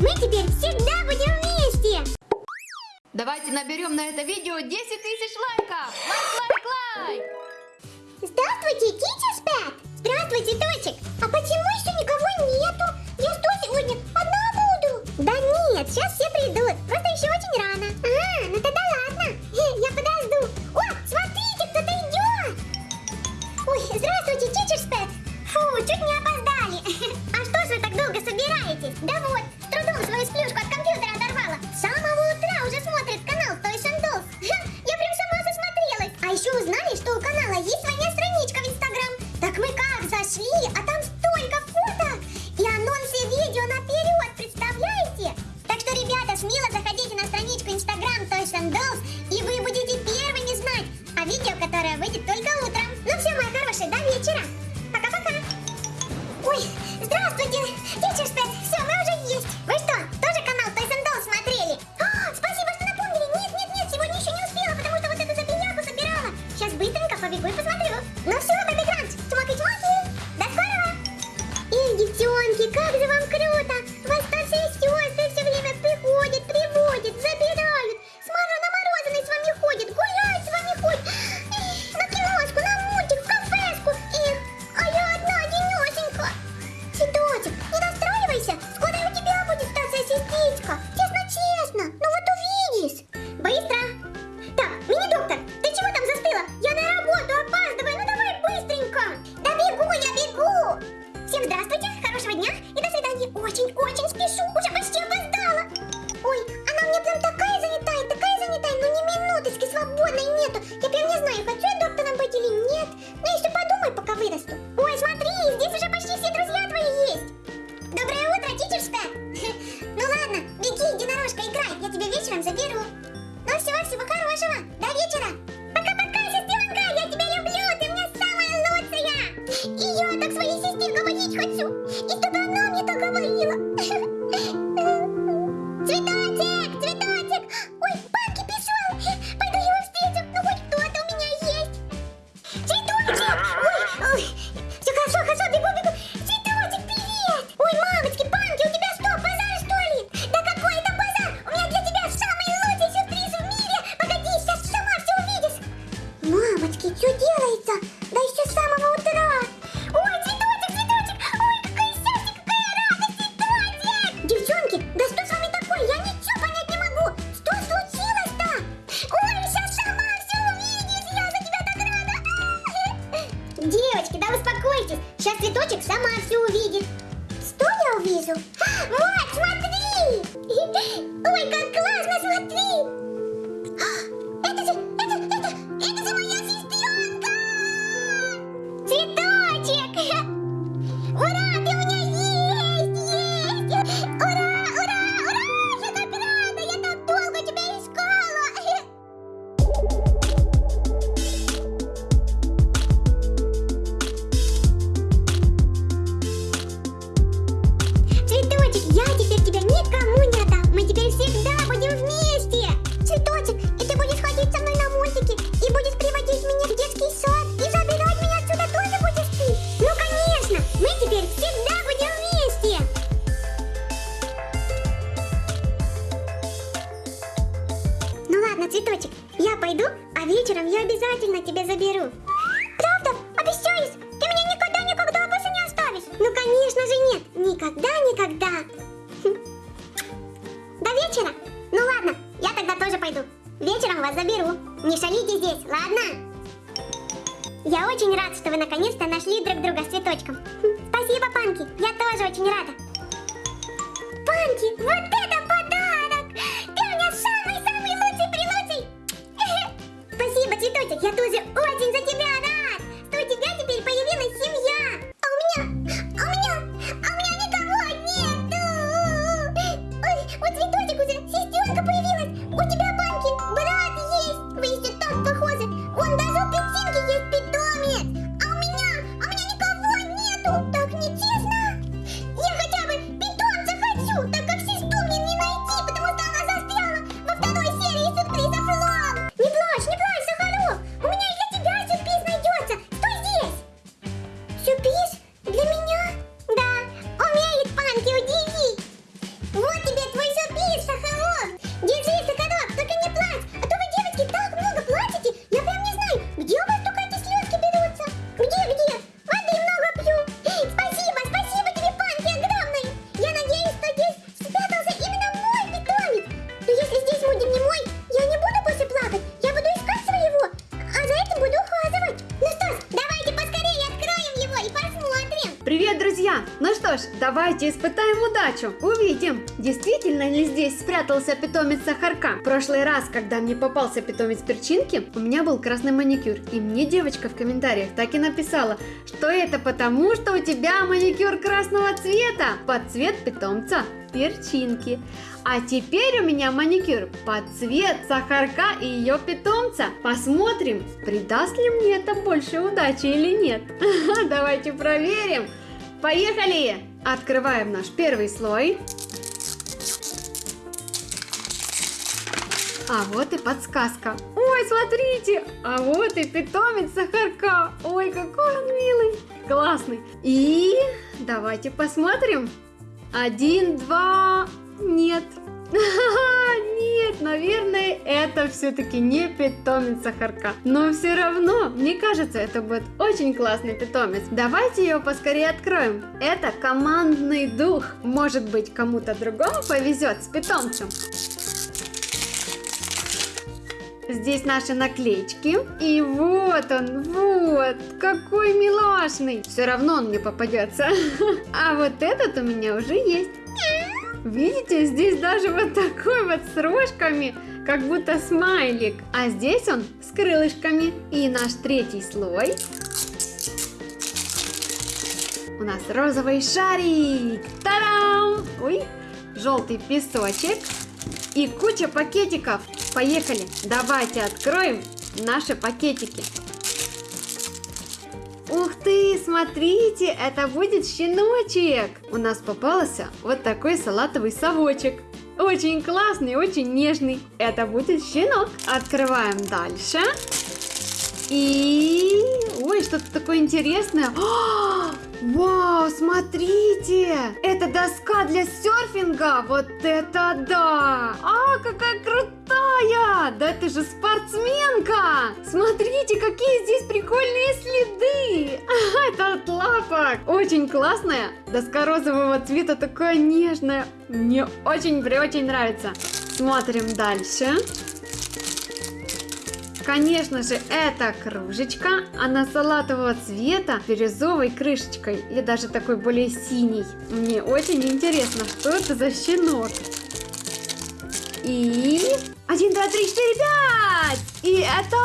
Мы теперь всегда будем вместе! Давайте наберем на это видео 10 тысяч лайков! Лайк, лайк, лайк! Здравствуйте, Кити спят! Здравствуйте, Тосик! А почему еще никого нету? Я что сегодня одна буду? Да нет, сейчас все придут, просто еще очень рано. Мальчик сама все увидит. Что я увижу? Мой До вечера? Ну ладно, я тогда тоже пойду. Вечером вас заберу. Не шалите здесь, ладно? Я очень рад, что вы наконец-то нашли друг друга с цветочком. Хм, спасибо, Панки, я тоже очень рада. Панки, вот это pizza! Что ж, давайте испытаем удачу. Увидим, действительно ли здесь спрятался питомец Сахарка. В прошлый раз, когда мне попался питомец перчинки, у меня был красный маникюр. И мне девочка в комментариях так и написала, что это потому, что у тебя маникюр красного цвета под цвет питомца перчинки. А теперь у меня маникюр под цвет сахарка и ее питомца. Посмотрим, придаст ли мне это больше удачи или нет. Давайте проверим. Поехали! Открываем наш первый слой. А вот и подсказка. Ой, смотрите! А вот и питомец сахарка. Ой, какой он милый. Классный. И давайте посмотрим. Один, два, нет. Нет, наверное, это все-таки не питомец сахарка. Но все равно, мне кажется, это будет очень классный питомец. Давайте его поскорее откроем. Это командный дух. Может быть, кому-то другому повезет с питомцем. Здесь наши наклеечки. И вот он, вот, какой милашный. Все равно он мне попадется. А вот этот у меня уже есть. Видите, здесь даже вот такой вот с рожками, как будто смайлик. А здесь он с крылышками. И наш третий слой. У нас розовый шарик. Тарам! Ой, желтый песочек. И куча пакетиков. Поехали, давайте откроем наши пакетики. Ух ты, смотрите, это будет щеночек. У нас попался вот такой салатовый совочек. Очень классный, очень нежный. Это будет щенок. Открываем дальше. И... Ой, что-то такое интересное. О, вау, смотрите! Это доска для серфинга. Вот это да! А, какая крутая! Да это же спортсменка! Смотрите, какие здесь прикольные следы! Это от лапок! Очень классная. Доска розового цвета такая нежная. Мне очень-очень нравится. Смотрим дальше. Конечно же, это кружечка, она салатового цвета, бирюзовой крышечкой, или даже такой более синий. Мне очень интересно, что это за щенок. И... Один, два, три, четыре, пять! И это...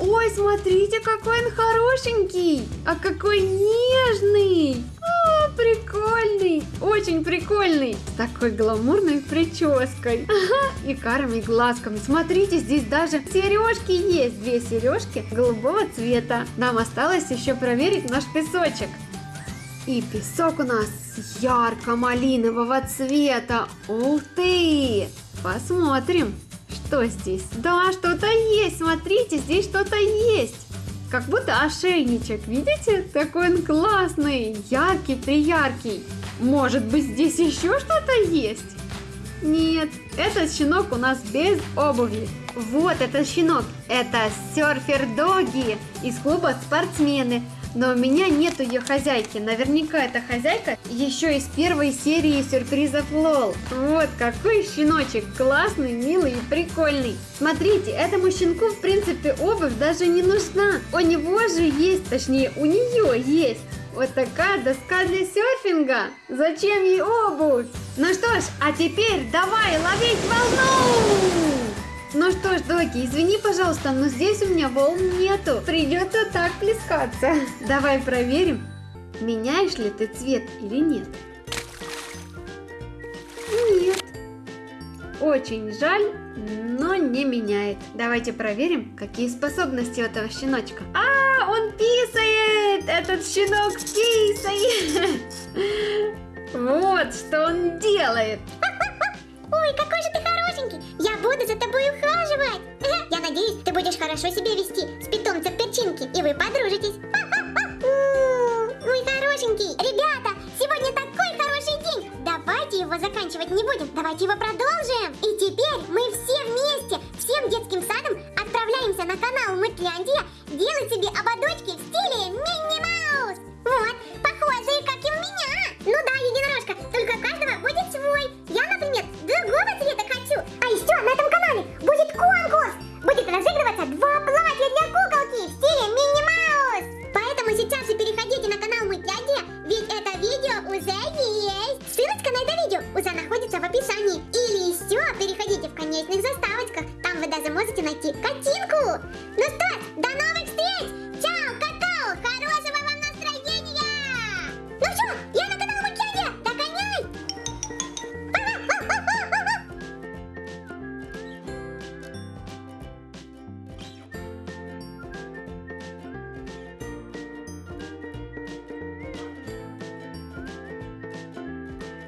Ой, смотрите, какой он хорошенький! А какой нежный! Прикольный, очень прикольный, с такой гламурной прической ага, и карими глазками. Смотрите, здесь даже сережки есть, две сережки голубого цвета. Нам осталось еще проверить наш песочек. И песок у нас ярко-малинового цвета. Ух ты! Посмотрим, что здесь. Да, что-то есть, смотрите, здесь что-то есть. Как будто ошейничек, видите? Такой он классный, яркий-прияркий. Может быть здесь еще что-то есть? Нет, этот щенок у нас без обуви. Вот этот щенок, это серфер Доги из клуба спортсмены. Но у меня нету ее хозяйки. Наверняка эта хозяйка еще из первой серии сюрпризов Лол. Вот какой щеночек. Классный, милый и прикольный. Смотрите, этому щенку в принципе обувь даже не нужна. У него же есть, точнее у нее есть вот такая доска для серфинга. Зачем ей обувь? Ну что ж, а теперь давай ловить волну! Ну что ж, Доки, извини, пожалуйста, но здесь у меня волн нету. Придется так плескаться. Давай проверим, меняешь ли ты цвет или нет. Нет. Очень жаль, но не меняет. Давайте проверим, какие способности у этого щеночка. А, он писает! Этот щенок писает! Вот что он делает. Ой, какой же ты буду за тобой ухаживать! Я надеюсь, ты будешь хорошо себя вести с питомцем перчинки, и вы подружитесь. Мой хорошенький! Ребята, сегодня такой хороший день! Давайте его заканчивать не будем, давайте его продолжим! И теперь мы все вместе, всем детским садом отправляемся на канал Мытляндия делать себе ободочки